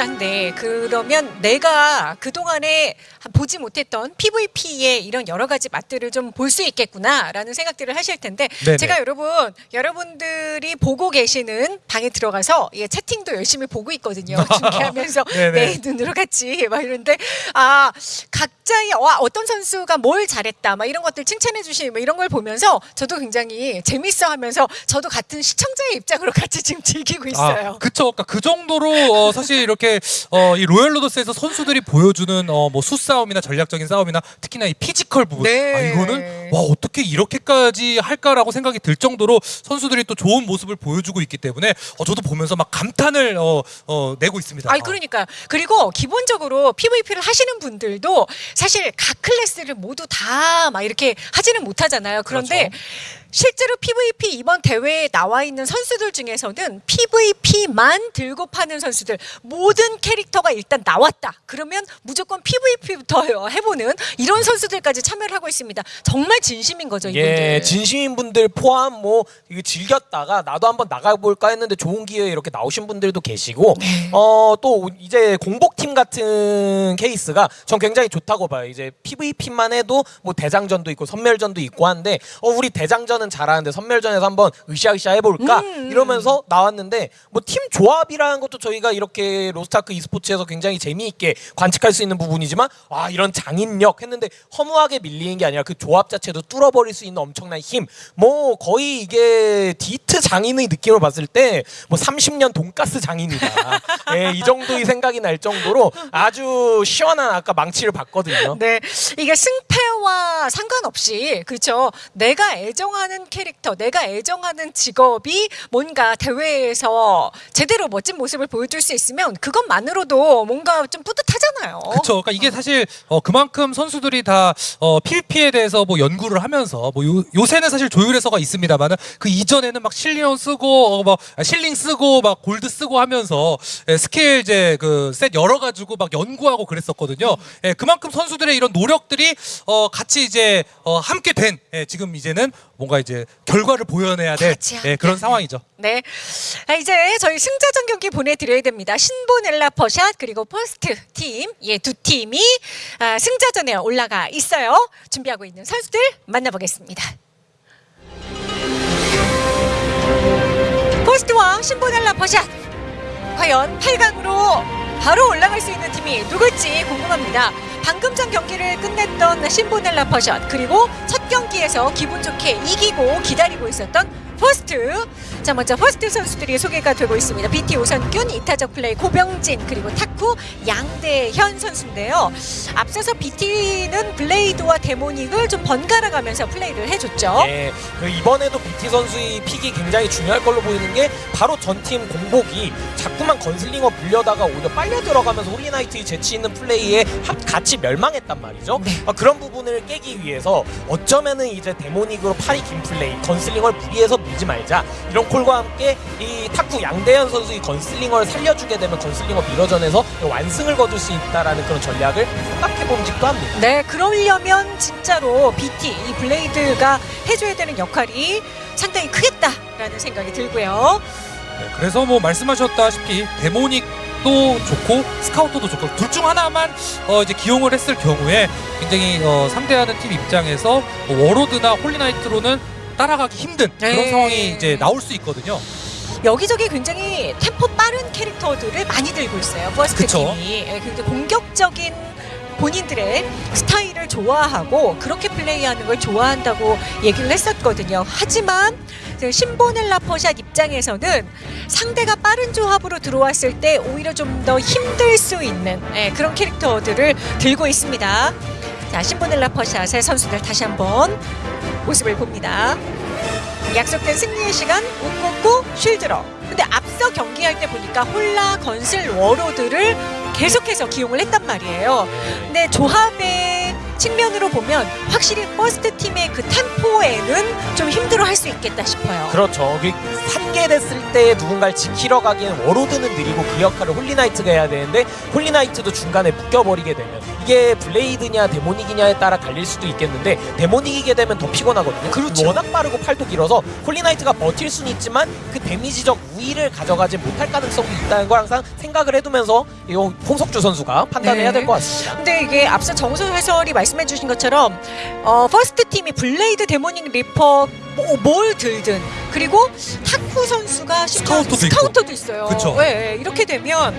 로 열 로더스한데 그러면 내가 그 동안에 보지 못했던 PVP의 이런 여러 가지 맛들을 좀 볼 수 있겠구나라는 생각들을 하실 텐데 네네. 제가 여러분 여러분들이 보고 계시는 방에 들어가서 예, 채팅도 열심히 보고 있거든요. 중계하면서. 내 눈으로 같이 막 이런데 아 각자의 와 어떤 선수가 뭘 잘했다 막 이런 것들 칭찬해 주시는 뭐 이런 걸 보면서 저도 굉장히 재밌어 하면서 저도 같은 시청자의 입장으로 같이 지금 즐기고 있어요. 아, 그쵸. 그러니까 그 정도로 어, 사실 이렇게 어, 이 로열 로더스에서 선수들이 보여주는 어, 뭐 수싸움이나 전략적인 싸움이나 특히나 이 피지컬 부분. 네. 아, 이거는 와 어떻게 이렇게까지 할까라고 생각이 들 정도로 선수들이 또 좋은 모습을 보여주고 있기 때문에 어, 저도 보면서 막 감탄을 어, 어, 내고 있습니다. 아니 그러니까 그리고 기본적으로 PVP를 하시는 분들도 사실 각 클래스를 모두 다 막 이렇게 하지는 못하잖아요. 그런데 그렇죠. 실제로 PVP 이번 대회에 나와 있는 선수들 중에서는 PVP만 들고 파는 선수들 모든 캐릭터가 일단 나왔다. 그러면 무조건 PVP부터 해보는 이런 선수들까지 참여를 하고 있습니다. 정말 진심인 거죠 이분들. 예, 진심인 분들 포함 뭐 이거 즐겼다가 나도 한번 나가볼까 했는데 좋은 기회에 이렇게 나오신 분들도 계시고 네. 어또 이제 공복팀 같은 케이스가 전 굉장히 좋다고 봐요. 이제 PVP만 해도 뭐 대장전도 있고 선멸전도 있고 한데 어 우리 대장전 은 잘하는데 선멸전에서 한번 으쌰으쌰 해볼까? 음. 이러면서 나왔는데 뭐 팀 조합이라는 것도 저희가 이렇게 로스타크 e스포츠에서 굉장히 재미있게 관측할 수 있는 부분이지만 와 이런 장인력 했는데 허무하게 밀리는 게 아니라 그 조합 자체도 뚫어버릴 수 있는 엄청난 힘. 뭐 거의 이게 디트 장인의 느낌을 봤을 때 뭐 30년 돈가스 장인이다. 예, 이 정도의 생각이 날 정도로 아주 시원한 아까 망치를 봤거든요. 네, 이게 승패와 상관없이 그렇죠. 내가 애정하는 캐릭터, 내가 애정하는 직업이 뭔가 대회에서 제대로 멋진 모습을 보여줄 수 있으면 그것만으로도 뭔가 좀 뿌듯하잖아요. 그렇죠. 그러니까 이게 사실 어, 그만큼 선수들이 다 어, PVP에 대해서 뭐 연구를 하면서 뭐 요, 요새는 사실 조율해서가 있습니다만은 그 이전에는 막 실리온 쓰고 어, 뭐 아, 실링 쓰고 막 골드 쓰고 하면서 예, 스킬 이제 그 셋 열어 가지고 막 연구하고 그랬었거든요. 예, 그만큼 선수들의 이런 노력들이 어, 같이 이제 어, 함께 된 예, 지금 이제는 뭔가 이제 결과를 보여내야 될 예, 그런 상황이죠. 네. 아, 이제 저희 승자전 경기 보내드려야 됩니다. 신보넬라 퍼샷 그리고 퍼스트 팀, 예, 두 팀이 아, 승자전에 올라가 있어요. 준비하고 있는 선수들 만나보겠습니다. 퍼스트와 신보넬라 퍼샷 과연 8강으로 바로 올라갈 수 있는 팀이 누굴지 궁금합니다. 방금 전 경기를 끝냈던 신보넬라 퍼샷 그리고 첫 경기에서 기분 좋게 이기고 기다리고 있었던 퍼스트 자 먼저 퍼스트 선수들이 소개가 되고 있습니다. BT 오선균, 이타적 플레이 고병진 그리고 타쿠 양대현 선수인데요. 앞서서 BT는 블레이드와 데모닉을 좀 번갈아 가면서 플레이를 해줬죠. 예, 그 이번에도 BT 선수의 pick이 굉장히 중요할 걸로 보이는 게 바로 전팀 공복이 자꾸만 건슬링어 불려다가 오히려 빨려 들어가면서 홀리나이트의 재치 있는 플레이에 합- 같이 멸망했단 말이죠. 네. 아, 그런 부분을 깨기 위해서 어쩌면은 이제 데모닉으로 팔이 긴 플레이, 건슬링어를 무리해서 밀지 말자 이런 콜과 함께 이 타쿠 양대현 선수의 건슬링어를 살려주게 되면 건슬링어 mirror전에서 완승을 거둘 수 있다라는 그런 전략을 생각해 봄직도 합니다. 네, 그러려면 진짜로 BT 이 블레이드가 해줘야 되는 역할이 상당히 크겠다라는 생각이 들고요. 네, 그래서 뭐 말씀하셨다시피 데모닉 도 좋고 스카우터도 좋고 둘 중 하나만 어 이제 기용을 했을 경우에 굉장히 어 상대하는 팀 입장에서 뭐 워로드나 홀리나이트로는 따라가기 힘든 그런 네. 상황이 이제 나올 수 있거든요. 여기저기 굉장히 템포 빠른 캐릭터들을 많이 들고 있어요. 퍼스트 그쵸. 팀이 예, 굉장히 공격적인 본인들의 스타일을 좋아하고 그렇게 플레이하는 걸 좋아한다고 얘기를 했었거든요. 하지만 그 신보넬라 퍼샷 입장에서는 상대가 빠른 조합으로 들어왔을 때 오히려 좀 더 힘들 수 있는 예, 그런 캐릭터들을 들고 있습니다. 자, 신보넬라 퍼샷의 선수들 다시 한번 모습을 봅니다. 약속된 승리의 시간 웃고 쉴드러. 근데 앞서 경기할 때 보니까 홀라 건슬 워로드를 계속해서 기용을 했단 말이에요. 근데 조합의 측면으로 보면 확실히 퍼스트 팀의 그 템포에는 좀 힘들어할 수 있겠다 싶어요. 그렇죠. 그 산개됐을 때 누군가를 지키러 가기엔 워로드는 느리고 그 역할을 홀리나이트가 해야 되는데 홀리나이트도 중간에 묶여버리게 되면 이게 블레이드냐 데모닉이냐에 따라 갈릴 수도 있겠는데 데모닉이게 되면 더 피곤하거든요. 그렇죠. 워낙 빠르고 팔도 길어서 홀리나이트가 버틸 수는 있지만 그 데미지적 우위를 가져가지 못할 가능성도 있다는 걸 항상 생각을 해두면서 이거 홍석주 선수가 판단을 네. 해야 될것 같습니다. 근데 이게 앞서 정수 해설이 말씀해 주신 것처럼 어, 퍼스트 팀이 블레이드 데모닉 리퍼 뭐, 뭘 들든 그리고 타쿠 선수가 스카우터도. 스카우터도 있어요. 그쵸. 네, 이렇게 되면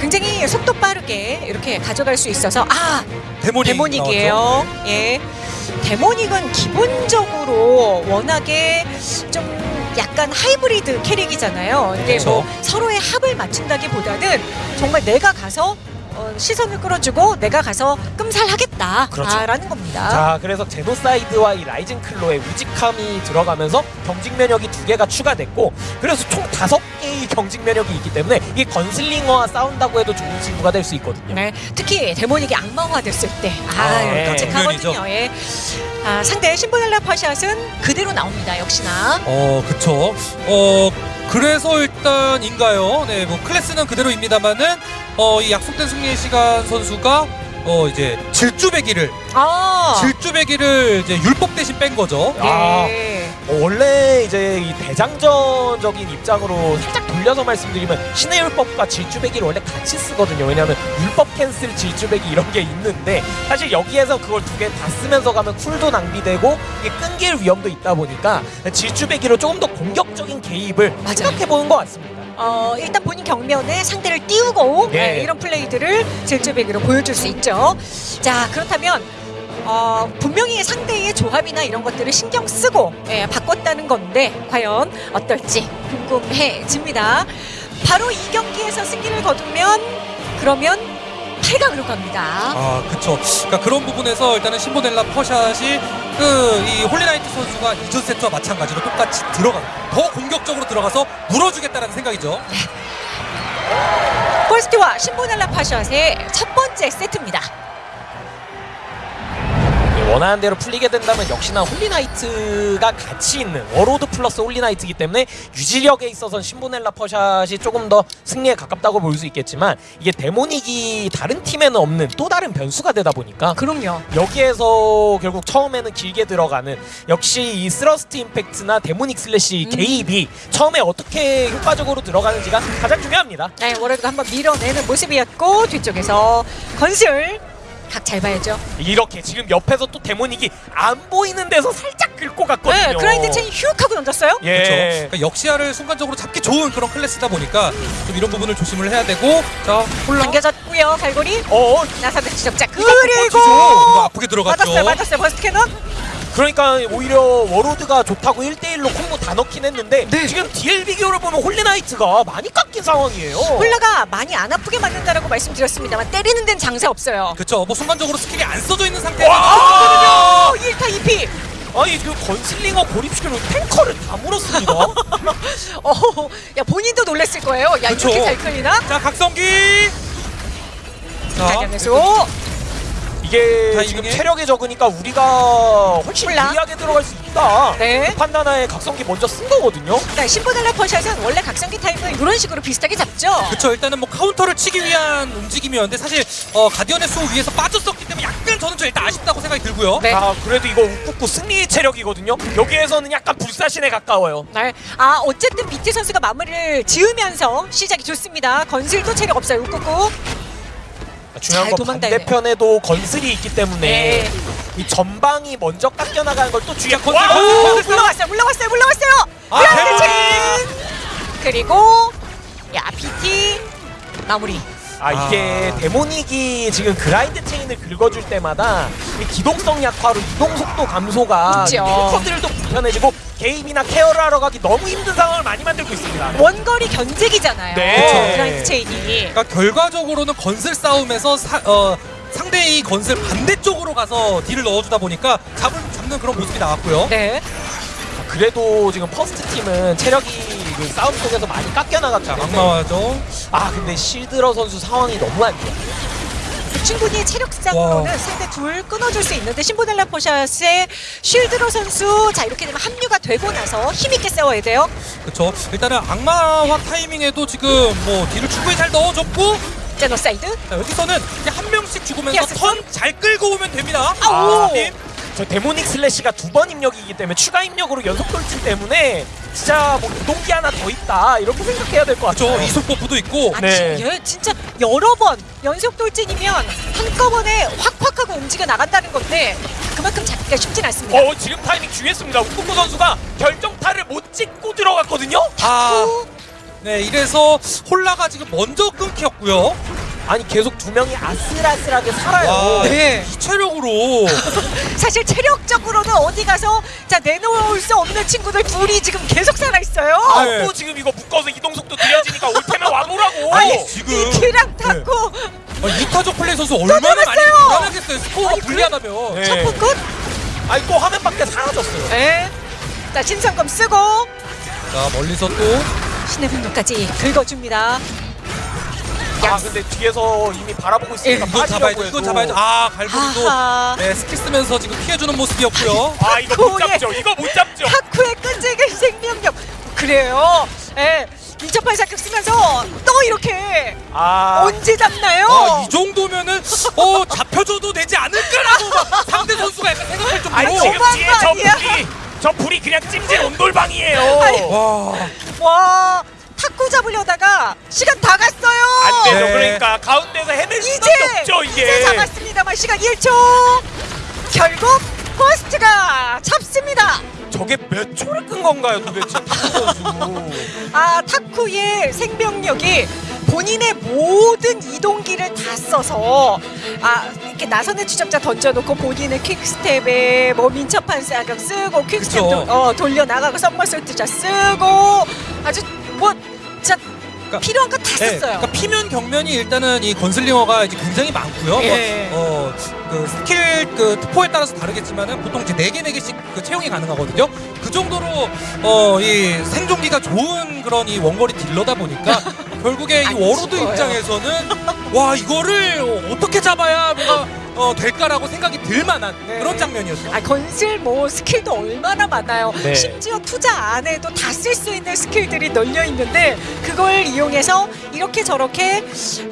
굉장히 속도 빠르게 이렇게 가져갈 수 있어서 아 Demonic Demonic이에요. 예. Demonic은 기본적으로 워낙에 좀 약간 하이브리드 캐릭이잖아요. 그렇죠. 뭐 서로의 합을 맞춘다기보다는 정말 내가 가서 어, 시선을 끌어주고 내가 가서 끔살하겠다. 그렇죠. 아, 라는 겁니다. 자, 그래서 제노사이드와 이 Rising Claw의 우직함이 들어가면서 경직 면역이 두 개가 추가됐고, 그래서 총 다섯 개의 경직 면역이 있기 때문에 이게 건슬링어와 싸운다고 해도 좋은 친구가 될 수 있거든요. 네, 특히 데모닉이 악마화 됐을 때, 아, 아, 네. 끔찍하거든요. 장면이죠. 예. 아, 상대 신보넬라 파샷은 그대로 나옵니다. 역시나. 어, 그쵸. 어, 그래서 일단인가요? 네, 뭐 클래스는 그대로입니다만은 어, 이 약속된 승리의 시간 선수가 어, 이제 질주배기를 아, 질주배기를 이제 율법 대신 뺀 거죠. 아. 예. 어, 원래 이제 이 대장전적인 입장으로 살짝 돌려서 말씀드리면 신의 율법과 질주배기를 원래 같이 쓰거든요. 왜냐하면 율법 캔슬, 질주배기 이런 게 있는데 사실 여기에서 그걸 두 개 다 쓰면서 가면 쿨도 낭비되고 이게 끊길 위험도 있다 보니까 질주배기로 조금 더 공격적인 개입을 맞아요. 생각해 보는 것 같습니다. 어, 일단 본인 경면에 상대를 띄우고 예. 네, 이런 플레이들을 질주배기로 보여줄 수 있죠. 자 그렇다면 어, 분명히 상대의 조합이나 이런 것들을 신경 쓰고 예, 바꿨다는 건데 과연 어떨지 궁금해집니다. 바로 이 경기에서 승리를 거두면 그러면 8강으로 갑니다. 아, 그쵸. 그러니까 그런 부분에서 일단은 신보넬라 퍼샷이 그 이 Holy Knight 선수가 이전 세트와 마찬가지로 똑같이 들어가 더 공격적으로 들어가서 물어주겠다는 생각이죠. 폴스티와 신보넬라 파샷의 첫 번째 세트입니다. 원하는 대로 풀리게 된다면 역시나 Holy Knight가 같이 있는 Warlord 플러스 Holy Knight이기 때문에 유지력에 있어서는 신보넬라 퍼샷이 조금 더 승리에 가깝다고 볼 수 있겠지만 이게 Demonic이 다른 팀에는 없는 또 다른 변수가 되다 보니까 그럼요. 여기에서 결국 처음에는 길게 들어가는 역시 이 Thrust Impact나 Demonic Slash 음. 개입이 처음에 어떻게 효과적으로 들어가는지가 가장 중요합니다. 네, Warlord가 한번 밀어내는 모습이었고 뒤쪽에서 건슬 각 잘 봐야죠. 이렇게 지금 옆에서 또 Demonic이 안 보이는 데서 살짝 긁고 갔거든요. 네, Grind Chain 휙 하고 던졌어요. 예. 그렇죠. 그러니까 역시 시야를 순간적으로 잡기 좋은 그런 클래스다 보니까 좀 이런 부분을 조심을 해야 되고 자 홀나 당겨졌고요, 갈고리. 어, 나사드 지적자 그리고 이거 아프게 들어갔죠. 맞았어요, 맞았어요, Burst Cannon. 그러니까 오히려 Warlord가 좋다고 1대1로 콤보 다 넣긴 했는데 네. 지금 딜 비교를 보면 Holy Knight가 많이 깎인 상황이에요. 홀나가 많이 안 아프게 맞는다라고 말씀드렸습니다만 때리는 데는 장사 없어요. 그쵸. 뭐 순간적으로 스킬이 안 써져 있는 상태에서 와! 어, 1타 2피. 아니 그 Gunslinger 고립시키는 탱커를 다 물었습니다. 어, 야 본인도 놀랬을 거예요. 야 그쵸. 이렇게 잘 끌리나? 자 각성기. 자 장면에서 이게 타이밍에? 지금 체력이 적으니까 우리가 훨씬 홀나? 유리하게 들어갈 수 있다. 네. 그 판단하에 각성기 먼저 쓴 거거든요. 네, 신보달라 퍼샷은 원래 각성기 타임은 이런 식으로 비슷하게 잡죠. 그쵸 일단은 뭐 카운터를 치기 위한 움직임이었는데 사실 어, 가디언의 수 위에서 빠졌었기 때문에 약간 저는 좀 일단 아쉽다고 생각이 들고요. 네. 아 그래도 이거 웃고 승리 체력이거든요. 여기에서는 약간 불사신에 가까워요. 네. 아 어쨌든 비트 선수가 마무리를 지으면서 시작이 좋습니다. 건슬도 체력 없어요. 웃고 중요한 잘 건. 반대편에도 건슬이 있기 때문에 네. 이 전방이 먼저 깎여 나가는 걸 또 중요한 건슬. 물러왔어요. 물러왔어요. 물러왔어요. 아! 체인. 그리고 야 PT 마무리. 아 이게 아. Demonic이 지금 Grind Chain을 긁어줄 때마다 이 기동성 약화로 이동 속도 감소가 있죠. 탱커들도 불편해지고 개입이나 케어를 하러 가기 너무 힘든 상황을 많이 만들고 있습니다. 원거리 견제기잖아요. 네. Grind Chain이. 그러니까 결과적으로는 건슬 싸움에서 사, 어, 상대의 건슬 반대쪽으로 가서 딜을 넣어주다 보니까 잡을, 잡는 그런 모습이 나왔고요. 네. 그래도 지금 퍼스트 팀은 체력이 그 싸움 속에서 많이 깎여 나갔기 자 때문에 악마화죠. 아 근데 실드러 선수 상황이 너무 안 좋아. 충분히 체력상으로는 와. 상대 둘 끊어줄 수 있는데 신보넬라 포샷의 쉴드로 선수 자 이렇게 되면 합류가 되고 나서 힘있게 싸워야 돼요. 그렇죠. 일단은 악마화 타이밍에도 지금 뭐 딜을 충분히 잘 넣어줬고 제노사이드. 자, 여기서는 이제 한 명씩 죽으면서 턴 잘 끌고 오면 됩니다. 아우. 팀. 저 Demonic Slash가 두 번 입력이기 때문에 추가 입력으로 연속 돌진 때문에 진짜 뭐 이동기 하나 더 있다 이렇게 생각해야 될 것 같아요. 그렇죠. 이속 buff도 있고. 아니 네. 얘 진짜 여러 번 연속 돌진이면 한꺼번에 확확 하고 움직여 나간다는 건데 그만큼 잡기가 쉽진 않습니다. 어 지금 타이밍 중요했습니다. 우쿠쿠 선수가 결정타를 못 찍고 들어갔거든요. 아, 네 이래서 홀라가 지금 먼저 끊겼고요. 아니 계속 두 명이 아슬아슬하게 살아요. 와, 네. 이 체력으로 사실 체력적으로는 어디 가서 자 내놓을 수 없는 친구들 둘이 지금 계속 살아 있어요. 아, 네. 또 지금 이거 묶어서 이동 속도 느려지니까 올 테면 와보라고. 아니 지금 키랑 타고 아, 유타족 플레이 선수 얼마나 많이! 불안하겠어요. 스코어가 아니, 불리하다면. 네. 첫번 끝. 아니 또 화면 밖에 사라졌어요. 네. 자 신성검 쓰고 자 멀리서 또 신의 분노까지 긁어줍니다. 아 근데 뒤에서 이미 바라보고 있으니까 이거 빠지려고 잡아야죠. 이거 잡아야죠. 아 갈고리도 하하. 네 스킬 쓰면서 지금 피해주는 모습이었고요. 아 이거 못 잡죠. 이거 못 잡죠. 타쿠의 끈질긴 생명력. 그래요. 예. 2.8 사격 쓰면서 또 이렇게 아 언제 잡나요? 아, 이 정도면은 어 잡혀줘도 되지 않을까라고 막 상대 선수가 약간 생각할 정도로. 아니 지금 뒤에 거저 아니야? 불이 저 불이 그냥 찜질 온돌방이에요. 아니, 와. 와 탁구 잡으려다가 시간 다 갔어요. 안 되죠. 네. 그러니까 가운데서 헤맬 이제 수밖에 없죠 이제 이게. 잡았습니다만 시간 1초. 결국 포스트가 잡습니다. 저게 몇 초를 끈 건가요 도대체. 아 타쿠의 생명력이 본인의 모든 이동기를 다 써서 아 이렇게 나선의 추적자 던져놓고 본인의 퀵스텝에 뭐 민첩한 사격 쓰고 퀵스텝. 도, 어, 돌려 나가고 썸머솔트자 쓰고 아주 뭐 진짜 그러니까- 필요한 거다 네, 썼어요. 그러니까 피면 경면이 일단은 이 건슬링어가 이제 굉장히 많고요. 예. 뭐, 어, 그 스킬 그 특포에 따라서 다르겠지만은 보통 이제 4개 4개씩 그 채용이 가능하거든요. 그 정도로 어, 이 생존기가 좋은 그런 이 원거리 딜러다 보니까 결국에 이안 Warlord 죽어요. 입장에서는 와, 이거를 어떻게 잡아야 뭐가 어, 될까라고 생각이 들 만한 네. 그런 장면이었죠. 아 건슬 뭐 스킬도 얼마나 많아요. 네. 심지어 투자 안 해도 다 쓸 수 있는 스킬들이 널려 있는데 그걸 이용해서 이렇게 저렇게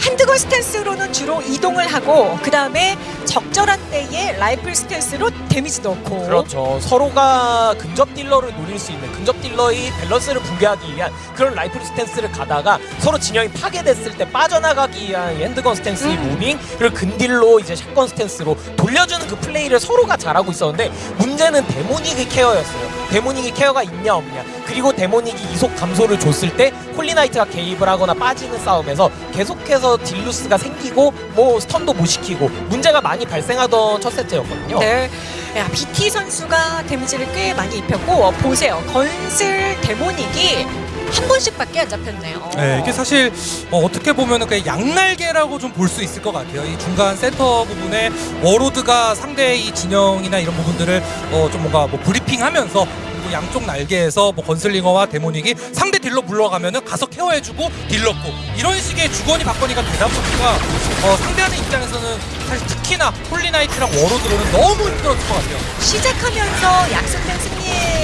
Handgun Stance로는 주로 이동을 하고 그 다음에 적절한 때에 Rifle Stance로 데미지 넣고 그렇죠. 서로가 근접 딜러를 노릴 수 있는 근접 딜러의 밸런스를 붕괴하기 위한 그런 Rifle Stance를 가다가 서로 진영이 파괴됐을 때 빠져나가기 위한 이 Handgun Stance의 음. moving 그리고 근딜로 이제 Shotgun Stance로 돌려주는 그 플레이를 서로가 잘하고 있었는데 문제는 Demonic의 케어였어요. Demonic이 케어가 있냐 없냐 그리고 Demonic이 이속 감소를 줬을 때 Holy Knight가 개입을 하거나 빠지는 싸움에서 계속해서 딜 loss가 생기고 뭐 stun도 못 시키고 문제가 많이 발생하던 첫 세트였거든요. 네. 야, BT 선수가 데미지를 꽤 많이 입혔고 어, 보세요. 건슬 Demonic이 한 번씩밖에 안 잡혔네요. 네, 이게 사실 어떻게 보면은 그 양날개라고 좀 볼 수 있을 것 같아요. 이 중간 센터 부분에 Warlord가 상대의 이 진영이나 이런 부분들을 어, 좀 뭔가 뭐 브리핑하면서 양쪽 날개에서 뭐 Gunslinger와 Demonic이 상대 딜러 물러가면은 가서 케어해주고 딜 넣고 이런 식의 주거니 받거니가 되다 보니까 어, 상대하는 입장에서는 사실 특히나 Holy Knight랑 Warlord로는 너무 힘들었을 것 같아요. 시작하면서 약속된 승리의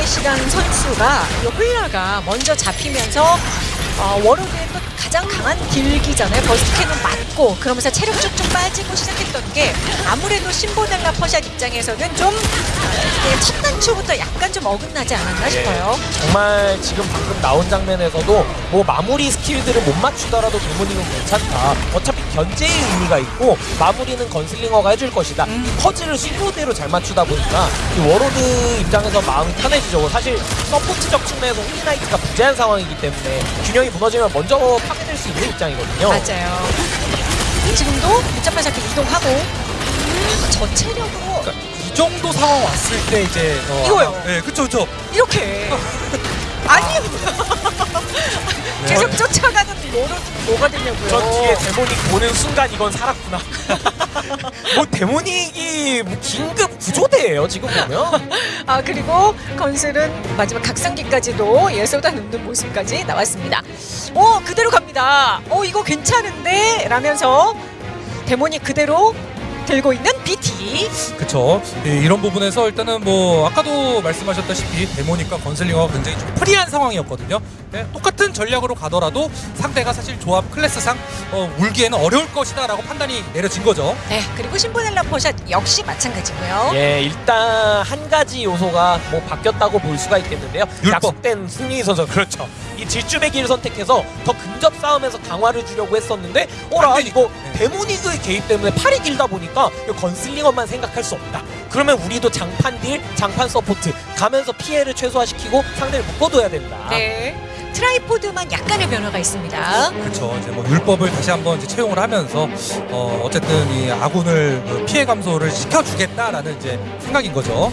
시간 선수가 이 홀나가 먼저 잡히면서 어, Warlord의 또 가장 강한 딜기잖아요. Burst Cannon 맞고 그러면서 체력 쭉쭉 빠지고 시작했던 게 아무래도 신보넬라 퍼샷 입장에서는 좀 어, 첫 단추부터 약간 좀 어긋나지 않았나 싶어요. 정말 지금 방금 나온 장면에서도 뭐 마무리 스킬들을 못 맞추더라도 Demonic은 괜찮다. 어차피 견제의 의미가 있고 마무리는 Gunslinger가 해줄 것이다. 음. 이 퍼즐을 실로대로 잘 맞추다 보니까 이 Warlord 입장에서 마음이 편해지죠. 사실 서포트적 측면에서 Holy Knight가 부재한 상황이기 때문에 균형이 무너지면 먼저 파괴될 수 있는 입장이거든요. 맞아요. 지금도 밑잡발 잡기 이동하고 음, 저 체력으로 그러니까 이 정도 상황 왔을 때 이제 어, 이거요. 네, 그쵸 그쵸. 이렇게 아니 계속 쫓아가는 뭐로 뭐가 되냐고요. 저 뒤에 Demonic 보는 순간 이건 살았구나. 뭐 데모닉이 뭐 긴급 구조대예요 지금 보면. 아 그리고 건슬은 마지막 각성기까지도 예 쏟아놓는 모습까지 나왔습니다. 오 그대로 갑니다. 오 이거 괜찮은데 라면서 데모닉 그대로 들고 있는 BT. 그쵸. 예, 이런 부분에서 일단은 뭐 아까도 말씀하셨다시피 데모닉과 건슬링어가 굉장히 좀 프리한 상황이었거든요. 예, 똑같은 전략으로 가더라도 상대가 사실 조합 클래스상 어, 울기에는 어려울 것이다 라고 판단이 내려진 거죠. 네, 그리고 신보넬라 포샷 역시 마찬가지고요. 예, 일단 한 가지 요소가 뭐 바뀌었다고 볼 수가 있겠는데요. 율법. 약속된 승리 선수 그렇죠. 이 길을 선택해서 더 근접 싸움에서 강화를 주려고 했었는데 어라. 이거 네. Demonic의 개입 때문에 팔이 길다 보니까 이거 Gunslinger만 생각할 수 없다. 그러면 우리도 장판 딜, 장판 서포트 가면서 피해를 최소화시키고 상대를 묶어둬야 된다. 네. Tripod만 약간의 변화가 있습니다. 그렇죠. 이제 뭐 율법을 다시 한번 이제 채용을 하면서 어, 어쨌든 이 아군을 그 피해 감소를 시켜주겠다라는 이제 생각인 거죠.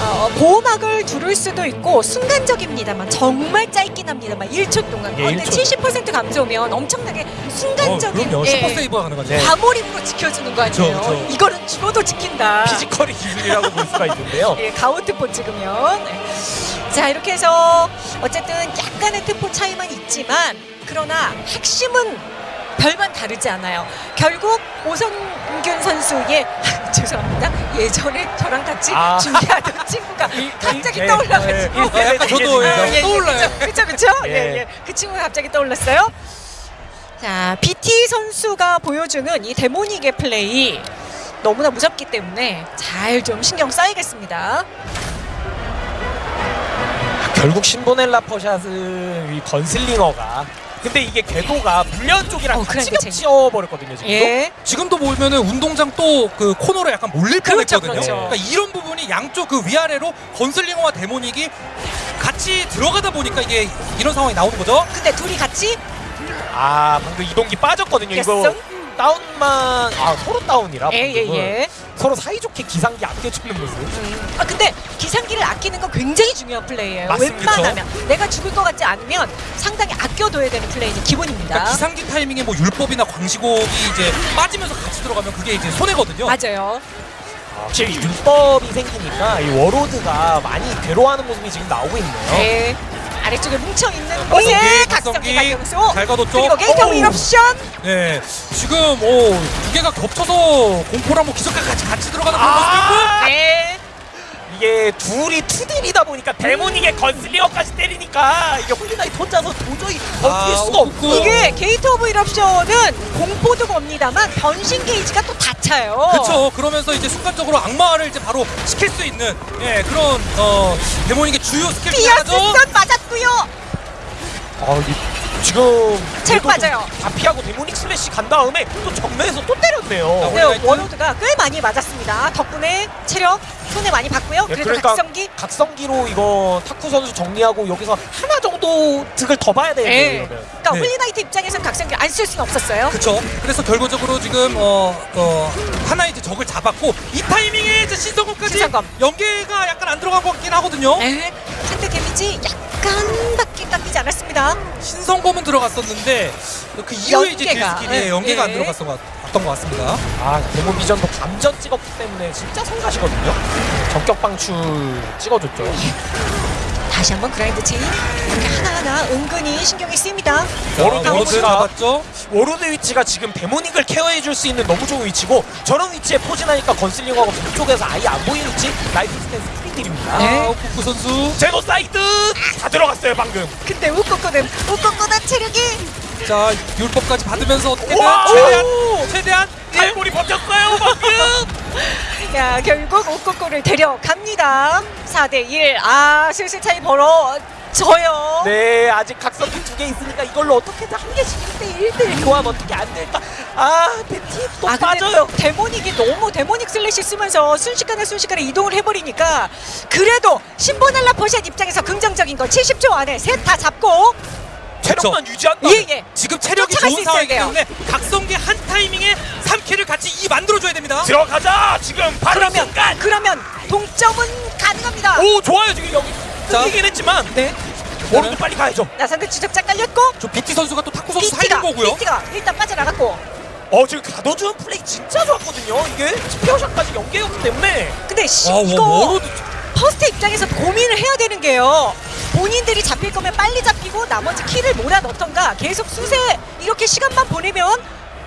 어, 보호막을 두를 수도 있고 순간적입니다만 정말 짧긴 합니다만 1초 동안. 예, 그런데 1초. 70% 감소면 엄청나게 순간적인 어, 그럼요. 예, super save가 가능하죠. 네. 과몰입으로 지켜주는 거 아니에요? 그쵸, 그쵸. 이거는 죽어도 지킨다. 피지컬이 기술이라고 볼 수가 있는데요. 예, 가운데 트포 찍으면. 네. 자, 이렇게 해서 어쨌든 약간의 템포 차이만 있지만 그러나 핵심은 별반 다르지 않아요. 결국 오성균 선수의 죄송합니다. 예전에 저랑 같이 아. 준비하던 친구가 갑자기 예, 떠올라가지고 예, 아, 약간 저도 예, 떠올라요. 그렇죠, 그렇죠. 예, 예. 예. 그 친구가 갑자기 떠올랐어요. 자, BT 선수가 보여주는 이 데모닉의 플레이 너무나 무섭기 때문에 잘 좀 신경 써야겠습니다. 결국 신보넬라 퍼샷은 이 건슬링어가 근데 이게 궤도가 불련 쪽이랑 어, 같이 그러니까 겹쳐버렸거든요 지금 예. 지금도 보면은 운동장 또 그 코너로 약간 몰릴 그렇죠, 뻔했거든요. 그렇죠. 그러니까 이런 부분이 양쪽 그 위아래로 건슬링어와 데모닉이 같이 들어가다 보니까 이게 이런 상황이 나오는 거죠. 근데 둘이 같이 아 방금 이동기 빠졌거든요 이거? 다운만 아 서로 다운이라 방금은. 예예 예. 서로 사이좋게 기상기 아껴주는 모습 음. 아 근데 기상기를 아끼는 건 굉장히 중요한 플레이예요. 맞습니다. 웬만하면 내가 죽을 것 같지 않으면 상당히 아껴둬야 되는 플레이는 기본입니다. 그러니까 기상기 타이밍에 뭐 율법이나 광시곡이 이제 빠지면서 같이 들어가면 그게 이제 손해거든요. 맞아요. 확실히 율법이 생기니까 이 Warlord가 많이 괴로워하는 모습이 지금 나오고 있네요 네. 아래쪽에 뭉쳐 있는 곳에 각성기. 박영수 잘 가뒀죠. 그리고 Gate of Eruption 네, 지금 오, 두 개가 겹쳐서 공포랑 뭐 기적까지 같이, 들어가는 그런 모습이었고 아 네. 이게 둘이 two딜이다 보니까 Demonic에 Gunslinger까지 때리니까 이게 Holy Knight 혼자서 도저히 버틸 아, 수가 오, 없고 이게 Gate of Eruption은 공포도 겁니다만 변신 게이지가 또 다 차요. 그렇죠. 그러면서 이제 순간적으로 악마화를 이제 바로 시킬 수 있는 예, 그런 어, Demonic의 주요 스킬 중에 하나죠. 맞았고요. 아, 이, 지금 체력 빠져요. 다 피하고 Demonic Slash 간 다음에 또 정면에서 또 때렸네요. 네, 원래가 Warlord가 꽤 많이 맞았습니다. 덕분에 체력 손해 많이 봤고요. 예, 그래도 그러니까 각성기 각성기로 이거 타쿠 선수 정리하고 여기서 하나 정도 득을 더 봐야 예. 이러면 그러니까 네. Holy Knight 입장에서는 각성기 안 쓸 수는 없었어요. 그렇죠. 그래서 결과적으로 지금 어, 어, 하나 이제 적을 잡았고 이 타이밍에 이제 신성검까지 신성검. 연계가 약간 안 들어간 것 같긴 하거든요. 네, 데미지 약간밖에 깎이지 않았습니다. 신성검은 들어갔었는데 그 이후에 이제 예, 연계가 안 예. 들어갔던 것, 같던 것 같습니다. 아 Demon Vision도 감전 찍었기 때문에 진짜 성가시거든요. 전격 방출 찍어줬죠. 다시 한번 Grind Chain 하나하나 은근히 신경이 쓰입니다. Warlord 위치가 잡았죠. Warlord 위치가 지금 Demonic을 care해줄 수 있는 너무 좋은 위치고 저런 위치에 포진하니까 Gunslinger하고 뒤쪽에서 아예 안 보이는 위치 Rifle Stance 딜입니다. 네. 아, 쿠쿠 선수. 제노사이드 다 들어갔어요 방금. 근데 우쿠쿠는 우쿠쿠는 체력이 자, 율법까지 받으면서 어떻게든 우와! 최대한 오! 최대한 탈골이 버텼어요 방금. 야 결국 우쿠쿠를 데려갑니다. 4 대 1 아 슬슬 차이 벌어 져요. 네 아직 각성기 두개 있으니까 이걸로 어떻게든 한 개씩 1대1 1대1 교환 어떻게 안 될까? 아 비티 또 아 빠져요. Demonic이 너무 Demonic Slash 쓰면서 순식간에 순식간에 이동을 해버리니까 그래도 신보넬라 포샷 입장에서 긍정적인 거 70초 안에 셋 다 잡고 체력만 유지한다. 예 예 지금 체력이 좋은 상황이기. 때문에 각성기 한 타이밍에 3킬을 같이 이 만들어줘야 됩니다. 들어가자 지금 바로 이 그러면 순간. 그러면 동점은 가능합니다. 오 좋아요 지금 여기 자. 끊기긴 했지만 네 Warlord 빨리 가야죠. 나선의 추적자 깔렸고 저 BT 선수가 또 탁구 선수 살린 거고요. 비티가 일단 빠져나갔고 어 지금 가둬주는 플레이 진짜 좋았거든요. 이게 스페어샷까지 연계였기 때문에 근데 시, 와, 와, 이거 Warlord 퍼스트 입장에서 고민을 해야 되는 게요. 본인들이 잡힐 거면 빨리 잡히고 나머지 킬을 몰아 넣던가 계속 수세 이렇게 시간만 보내면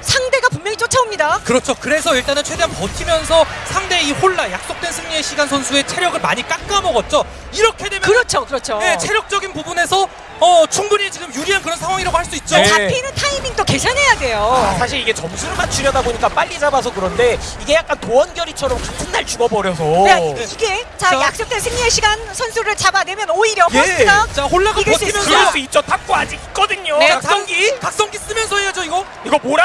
상대가 분명히 쫓아옵니다. 그렇죠. 그래서 일단은 최대한 버티면서 상대 이 홀나 약속된 승리의 시간 선수의 체력을 많이 깎아먹었죠. 이렇게 되면 그렇죠, 그렇죠. 네, 체력적인 부분에서 어, 충분히 지금 유리한 그런 상황이라고 할 수 있죠. 네. 잡히는 타이밍도 계산해야 돼요. 아, 사실 이게 점수를 맞추려다 보니까 빨리 잡아서 그런데 이게 약간 도원결의처럼 같은 날 죽어버려서. 네, 이게 자, 자, 약속된 승리의 시간 선수를 잡아내면 오히려 예. 버스가 자 홀라가 버티면서 수, 수 있죠. 탑고 아직 있거든요. 네, 각성기 각성기 쓰면서 해야죠 이거. 이거 뭐라?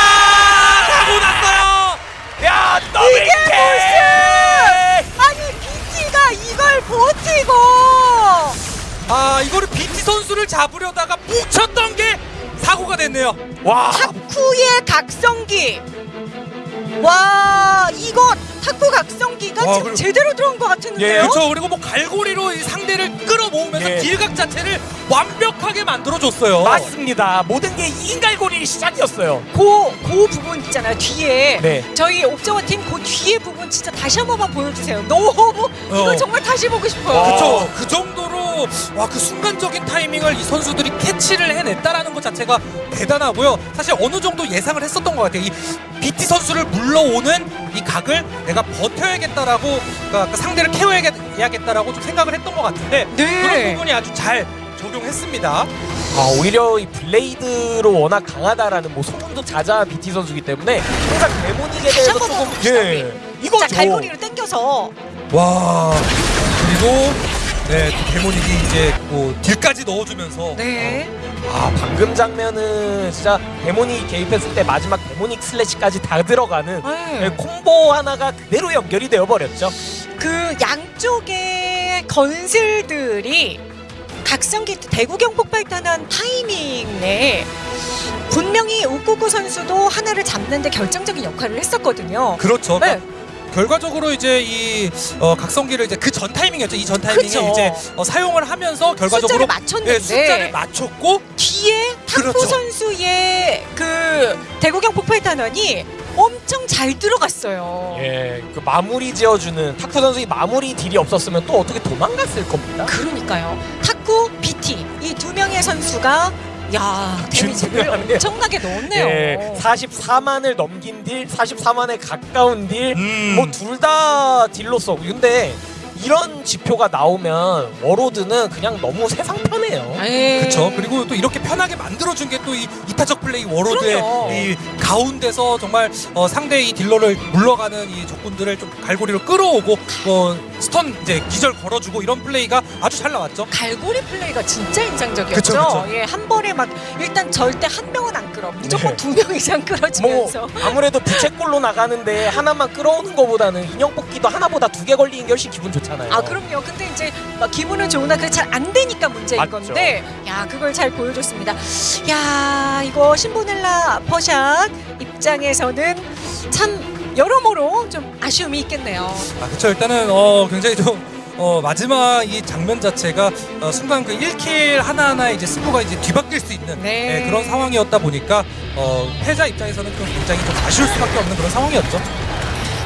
아, 이거를 BT 선수를 잡으려다가 뭉쳤던 게 사고가 됐네요. 와. 탁구의 각성기. 와 이거 탁구 각성기가 와, 지금 그리고- 제대로 들어온 것 같은데요. 예, 그렇죠. 그리고 뭐 갈고리로 이 상대를 끌어모으면서 예. 딜각 자체를 완벽하게 만들어줬어요. 맞습니다. 모든 게 인갈고리 시작이었어요. 그, 그 부분 있잖아요 뒤에 네. 저희 옵저버 팀그 뒤에 부분 진짜 다시 한 번만 보여주세요 너무 이걸 어. 정말 다시 보고 싶어요 와. 그렇죠. 그 정도 로와그 순간적인 타이밍을 이 선수들이 캐치를 해냈다라는 것 자체가 대단하고요. 사실 어느 정도 예상을 했었던 것 같아요. 이 BT 선수를 물러오는 이 각을 내가 버텨야겠다라고 그러니까 그 상대를 케어해야겠다라고 좀 생각을 했던 것 같은데 네. 그런 부분이 아주 잘 적용했습니다. 아 오히려 이 블레이드로 워낙 강하다라는 뭐 소문도 자자한 BT 선수기 때문에 항상 데모닉에 대해서 조금 예 이거죠. 자 갈고리를 당겨서 와 그리고 네, 또 Demonic이 이제 뭐 딜까지 넣어주면서 네 아 방금 장면은 진짜 Demonic 개입했을 때 마지막 Demonic Slash까지 다 들어가는 네. 예, 콤보 하나가 그대로 연결이 되어 버렸죠. 그 양쪽의 건슬들이 각성기 대구경 폭발탄한 타이밍에 분명히 우쿠쿠 선수도 하나를 잡는데 결정적인 역할을 했었거든요. 그렇죠. 네. 결과적으로 이제 이 어, 각성기를 이제 그 전 타이밍이었죠. 이 전 타이밍에 그쵸. 이제 어, 사용을 하면서 결과적으로 숫자를 맞췄는데 네, 숫자를 맞췄고 뒤에 탁구 그렇죠. 선수의 그 대구경 폭발탄환이 엄청 잘 들어갔어요. 예, 그 마무리 지어주는 탁구 선수의 마무리 딜이 없었으면 또 어떻게 도망갔을 겁니다. 그러니까요. 탁구, BT 이 두 명의 선수가 야 데미지를 균등하네요. 엄청나게 넣었네요. 예, 44만을 넘긴 딜, 44만에 가까운 딜, 음. 뭐둘 다 딜로서. 근데 이런 지표가 나오면 워로드는 그냥 너무 세상 편해요. 그렇죠. 그리고 또 이렇게 편하게 만들어준 게 또 이 이타적 플레이 워로드의 그럼요. 이 가운데서 정말 어, 상대의 이 딜러를 물러가는 이 적군들을 좀 갈고리로 끌어오고 어, stun 이제 기절 걸어주고 이런 플레이가 아주 잘 나왔죠. 갈고리 플레이가 진짜 인상적이었죠. 그쵸, 그쵸. 예, 한 번에 막 일단 절대 한 명은 안 끌어. 무조건 네. 두명 이상 뭐 끌어주면서. 아무래도 부채꼴로 나가는데 하나만 끌어오는 것보다는 인형 뽑기도 하나보다 두 개 걸리는 게 훨씬 기분 좋잖아요. 아 그럼요. 근데 이제 막 기분은 좋으나 그게 잘 안 되니까 문제인 맞죠. 건데, 야 그걸 잘 보여줬습니다. 야 이거 신보넬라 퍼샷 입장에서는 참 여러모로 좀 아쉬움이 있겠네요. 아, 그렇죠. 일단은 어, 굉장히 좀 어, 마지막 이 장면 자체가 어, 순간 그 1킬 하나하나 이제 승부가 이제 뒤바뀔 수 있는 네. 예, 그런 상황이었다 보니까 어, 패자 입장에서는 좀 굉장히 좀 아쉬울 수밖에 없는 그런 상황이었죠.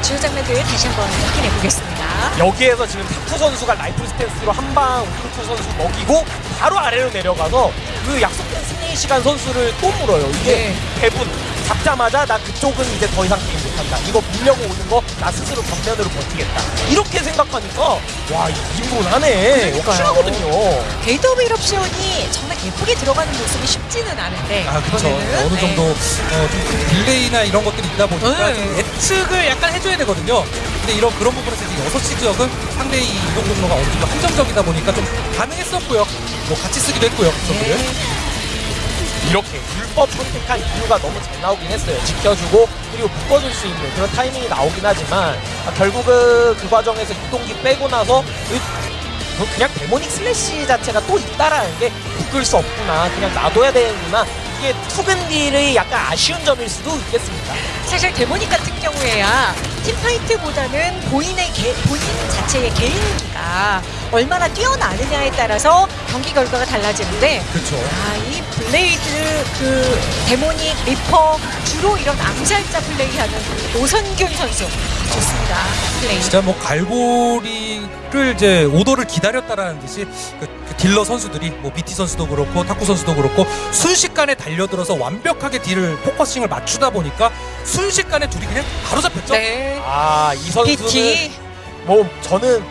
주요 장면들 다시 한번 확인해 보겠습니다. 여기에서 지금 타투 선수가 라이플 스탠스로 한방 우쿠투 선수 먹이고 바로 아래로 내려가서 그 약속된 승리 시간 선수를 또 물어요. 이게 네. 대분 잡자마자 나 그쪽은 이제 더 이상 게임 못한다. 이거 밀려고 오는 거 나 스스로 정면으로 버티겠다. 이렇게 생각하니까 와 인분하네. 그러니까요. 확실하거든요. 게이트 오브 일옵션이 정말 예쁘게 들어가는 모습이 쉽지는 않은데 아 그렇죠. 이번에는, 어느 네. 정도 어, 좀 delay나 이런 것들이 있다 보니까 네. 좀 예측을 약간 해줘야 되거든요. 근데 이런 그런 부분에서 이제 여섯 시 지역은 상대의 이 이동 경로가 어느 정도 한정적이다 보니까 좀 가능했었고요. 뭐 같이 쓰기도 했고요. 선수를. 네. 이렇게 불법 선택한 이유가 너무 잘 나오긴 했어요. 지켜주고 그리고 묶어줄 수 있는 그런 타이밍이 나오긴 하지만 아, 결국은 그 과정에서 이동기 빼고 나서 그- 그 그냥 Demonic Slash 자체가 또 있다라는 게 묶을 수 없구나. 그냥 놔둬야 되는구나. 이게 투밴딜의 약간 아쉬운 점일 수도 있겠습니다. 사실 데모닉 같은 경우에야 teamfight보다는 본인의 개, 본인 자체의 개인기가 얼마나 뛰어나느냐에 따라서 경기 결과가 달라지는데 그렇죠. 아, 이 블레이드 그 데모닉 리퍼 주로 이런 암살자 플레이하는 오선균 선수 좋습니다. 플레이. 진짜 뭐 갈고리를 이제 order를 기다렸다라는 듯이 그, 그 딜러 선수들이 뭐 BT 선수도 그렇고 탁구 선수도 그렇고 순식간에 달려들어서 완벽하게 딜을 focusing을 맞추다 보니까 순식간에 둘이 그냥 바로 잡혔죠. 네. 아이 선수는 BT. 뭐 저는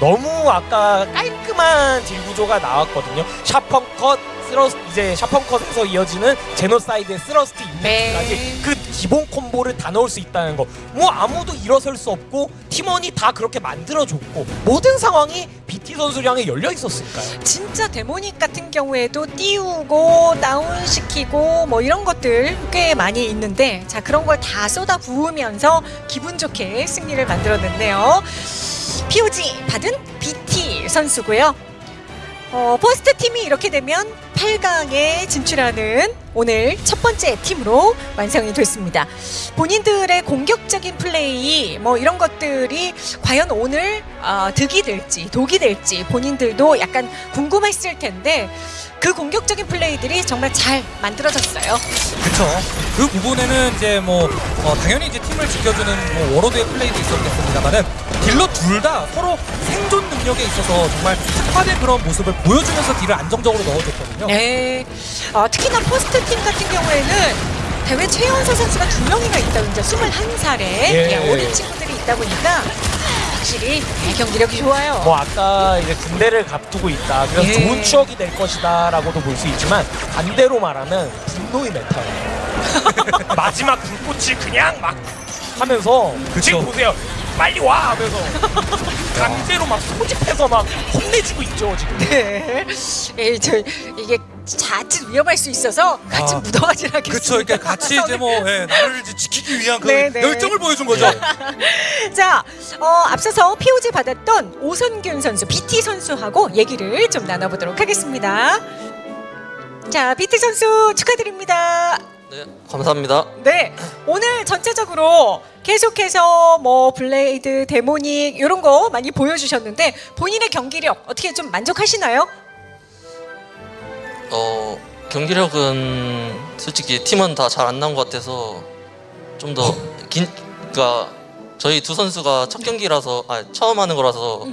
너무 아까 깔끔한 딜 구조가 나왔거든요. Sharpen Cut Thrust 이제 Sharpen Cut에서 이어지는 genocide의 Thrust Impact까지 네. 그 기본 콤보를 다 넣을 수 있다는 거. 뭐 아무도 일어설 수 없고 팀원이 다 그렇게 만들어줬고 모든 상황이 BT 향해 열려 있었으니까요. 진짜 데모닉 같은 경우에도 띄우고 다운시키고 뭐 이런 것들 꽤 많이 있는데 자 그런 걸 다 쏟아 부으면서 기분 좋게 승리를 만들어냈네요. POG 받은 BT 선수고요. 어, 퍼스트 팀이 이렇게 되면 8강에 진출하는 오늘 첫 번째 팀으로 완성이 됐습니다. 본인들의 공격적인 플레이 뭐 이런 것들이 과연 오늘 어, 득이 될지 독이 될지 본인들도 약간 궁금했을 텐데 그 공격적인 플레이들이 정말 잘 만들어졌어요. 그렇죠. 그 부분에는 이제 뭐 어, 당연히 이제 팀을 지켜주는 뭐 워로드의 플레이도 있었겠습니다만은 딜러 둘 다 서로 생존 능력에 있어서 정말 특화된 그런 모습을 보여주면서 딜을 안정적으로 넣어줬거든요. 네. 어, 특히나 포스트 팀 같은 경우에는 대회 최연소 선수가 두 명이나 있다고 이제 21살에 예. 어린 친구들이 있다 보니까 확실히 네, 경기력이 좋아요. 뭐 아까 이제 군대를 갑두고 있다. 그래서 예. 좋은 추억이 될 것이다라고도 볼 수 있지만 반대로 말하면 분노의 메타예요. 마지막 불꽃을 그냥 막 하면서 그쵸. 지금 보세요. 빨리 와 하면서 강제로 막 소집해서 막 혼내주고 있죠 지금. 네. 예, 저 이게 자칫 위험할 수 있어서 같이 아, 묻어가진 않겠습니다. 그렇죠. 이렇게 같이 이제 뭐 예, 나를 이제 지키기 위한 그 네, 네. 열정을 보여준 거죠. 자, 어, 앞서서 POG 받았던 오선균 선수, BT 선수하고 얘기를 좀 나눠보도록 하겠습니다. 자, BT 선수 축하드립니다. 네, 감사합니다. 네, 오늘 전체적으로 계속해서 뭐 블레이드, 데모닉 이런 거 많이 보여주셨는데 본인의 경기력 어떻게 좀 만족하시나요? 어, 경기력은 솔직히 팀은 다 잘 안 나온 것 같아서 좀 더 긴, 그러니까 저희 두 선수가 첫 경기라서, 아 처음 하는 거라서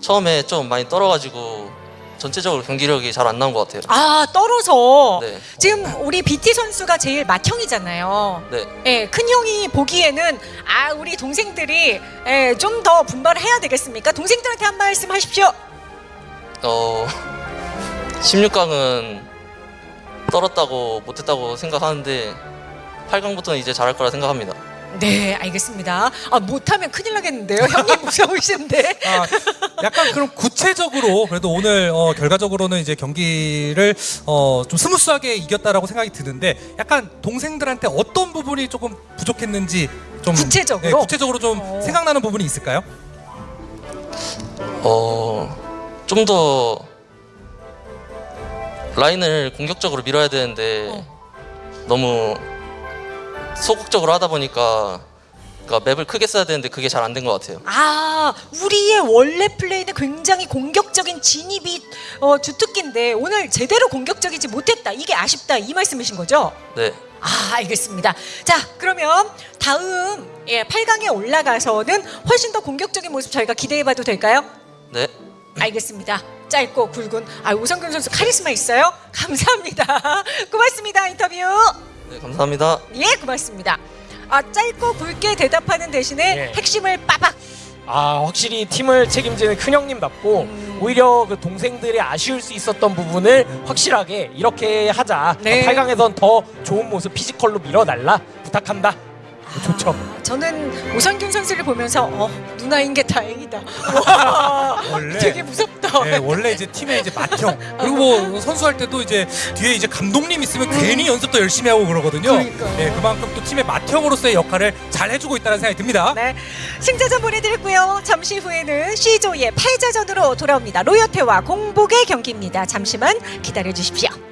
처음에 좀 많이 떨어가지고 전체적으로 경기력이 잘 안 나온 것 같아요. 아 떨어서 네, 지금 우리 BT 선수가 제일 맏형이잖아요. 네, 예, 큰 형이 보기에는 아 우리 동생들이 예, 좀 더 분발을 해야 되겠습니까? 동생들한테 한 말씀 하십시오. 어, 16강은 떨었다고 못했다고 생각하는데 8강부터는 이제 잘할 거라 생각합니다. 네, 알겠습니다. 아 못하면 큰일 나겠는데요. 형님 무서우신데. 아, 약간 그럼 구체적으로 그래도 오늘 어, 결과적으로는 이제 경기를 어, 좀 smooth하게 이겼다라고 생각이 드는데 약간 동생들한테 어떤 부분이 조금 부족했는지 좀 구체적으로? 네, 구체적으로 좀 어. 생각나는 부분이 있을까요? 어, 좀 더 라인을 공격적으로 밀어야 되는데 어. 너무 소극적으로 하다 보니까 그러니까 맵을 크게 써야 되는데 그게 잘 안 된 것 같아요. 아 우리의 원래 플레이는 굉장히 공격적인 진입이 어, 주특기인데 오늘 제대로 공격적이지 못했다. 이게 아쉽다 이 말씀이신 거죠? 네, 아 알겠습니다. 자 그러면 다음 예, 8강에 올라가서는 훨씬 더 공격적인 모습 저희가 기대해봐도 될까요? 네, 알겠습니다. 짧고 굵은 아 오성균 선수 카리스마 있어요? 감사합니다. 고맙습니다 인터뷰. 네 감사합니다. 예 고맙습니다. 아 짧고 굵게 대답하는 대신에 예. 핵심을 빠박. 아 확실히 팀을 책임지는 큰 형님답고 음. 오히려 그 동생들이 아쉬울 수 있었던 부분을 확실하게 이렇게 하자. 네. 8강에선 더 좋은 모습 피지컬로 밀어달라 부탁한다. 좋죠. 아, 저는 오성균 선수를 보면서 어 누나인 게 다행이다. 와, 원래 되게 무섭다. 네, 원래 이제 팀의 이제 맏형 그리고 뭐 선수할 때도 이제 뒤에 이제 감독님 있으면 괜히 연습도 열심히 하고 그러거든요. 그러니까요. 네, 그만큼 또 팀의 맏형으로서의 역할을 잘 해주고 있다는 생각이 듭니다. 네, 승자전 보내드렸고요. 잠시 후에는 C조의 8자전으로 돌아옵니다. 로요테와 공복의 경기입니다. 잠시만 기다려 주십시오.